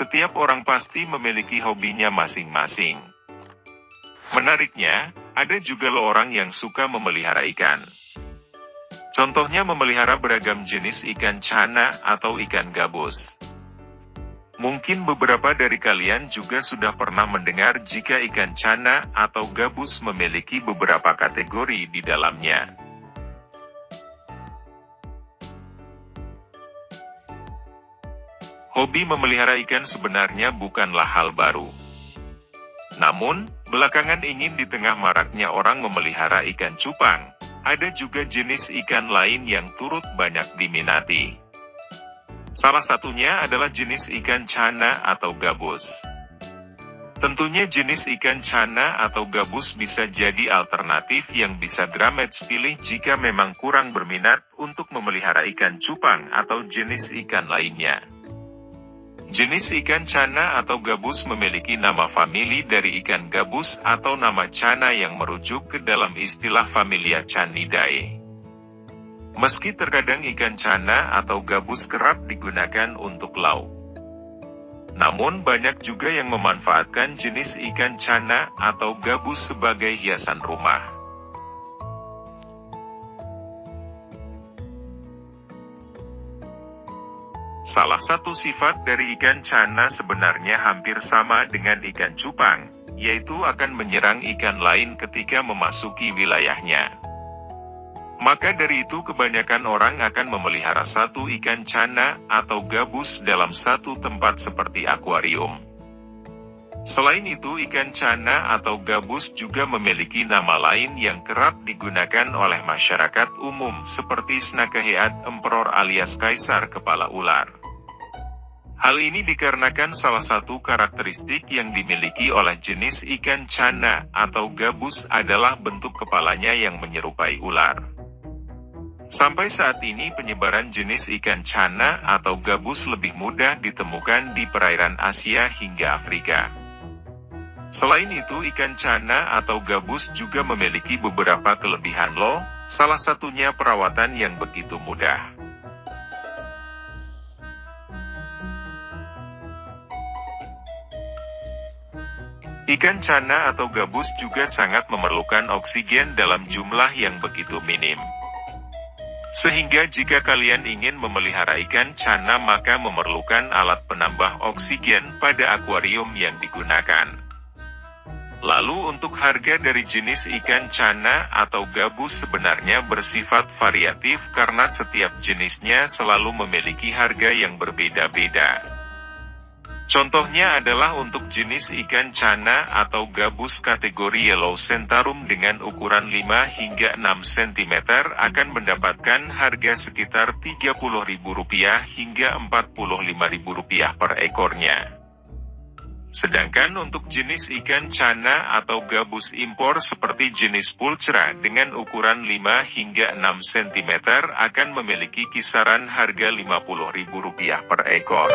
Setiap orang pasti memiliki hobinya masing-masing. Menariknya, ada juga lo orang yang suka memelihara ikan. Contohnya memelihara beragam jenis ikan cana atau ikan gabus. Mungkin beberapa dari kalian juga sudah pernah mendengar jika ikan cana atau gabus memiliki beberapa kategori di dalamnya. Hobi memelihara ikan sebenarnya bukanlah hal baru. Namun, belakangan ingin di tengah maraknya orang memelihara ikan cupang, ada juga jenis ikan lain yang turut banyak diminati. Salah satunya adalah jenis ikan cana atau gabus. Tentunya jenis ikan cana atau gabus bisa jadi alternatif yang bisa Gramet pilih jika memang kurang berminat untuk memelihara ikan cupang atau jenis ikan lainnya. Jenis ikan cana atau gabus memiliki nama famili dari ikan gabus atau nama cana yang merujuk ke dalam istilah familia Canidae. Meski terkadang ikan cana atau gabus kerap digunakan untuk lauk. Namun banyak juga yang memanfaatkan jenis ikan cana atau gabus sebagai hiasan rumah. Salah satu sifat dari ikan cana sebenarnya hampir sama dengan ikan cupang, yaitu akan menyerang ikan lain ketika memasuki wilayahnya. Maka dari itu kebanyakan orang akan memelihara satu ikan cana atau gabus dalam satu tempat seperti akuarium. Selain itu ikan cana atau gabus juga memiliki nama lain yang kerap digunakan oleh masyarakat umum seperti Snakahead Emperor alias Kaisar Kepala Ular. Hal ini dikarenakan salah satu karakteristik yang dimiliki oleh jenis ikan cana atau gabus adalah bentuk kepalanya yang menyerupai ular. Sampai saat ini penyebaran jenis ikan cana atau gabus lebih mudah ditemukan di perairan Asia hingga Afrika. Selain itu ikan cana atau gabus juga memiliki beberapa kelebihan loh, salah satunya perawatan yang begitu mudah. Ikan cana atau gabus juga sangat memerlukan oksigen dalam jumlah yang begitu minim. Sehingga jika kalian ingin memelihara ikan cana maka memerlukan alat penambah oksigen pada akuarium yang digunakan. Lalu untuk harga dari jenis ikan cana atau gabus sebenarnya bersifat variatif karena setiap jenisnya selalu memiliki harga yang berbeda-beda. Contohnya adalah untuk jenis ikan cana atau gabus kategori yellow centarum dengan ukuran 5 hingga 6 cm akan mendapatkan harga sekitar Rp30.000 hingga Rp45.000 per ekornya. Sedangkan untuk jenis ikan cana atau gabus impor seperti jenis pulcra dengan ukuran 5 hingga 6 cm akan memiliki kisaran harga Rp50.000 per ekor.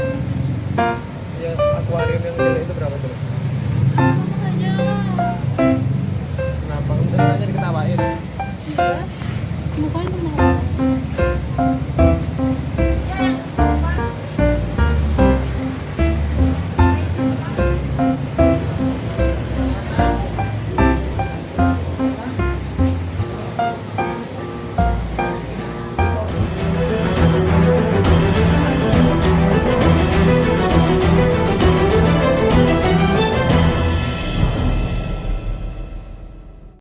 Yeah. Kenapa? Diketawain. Iya.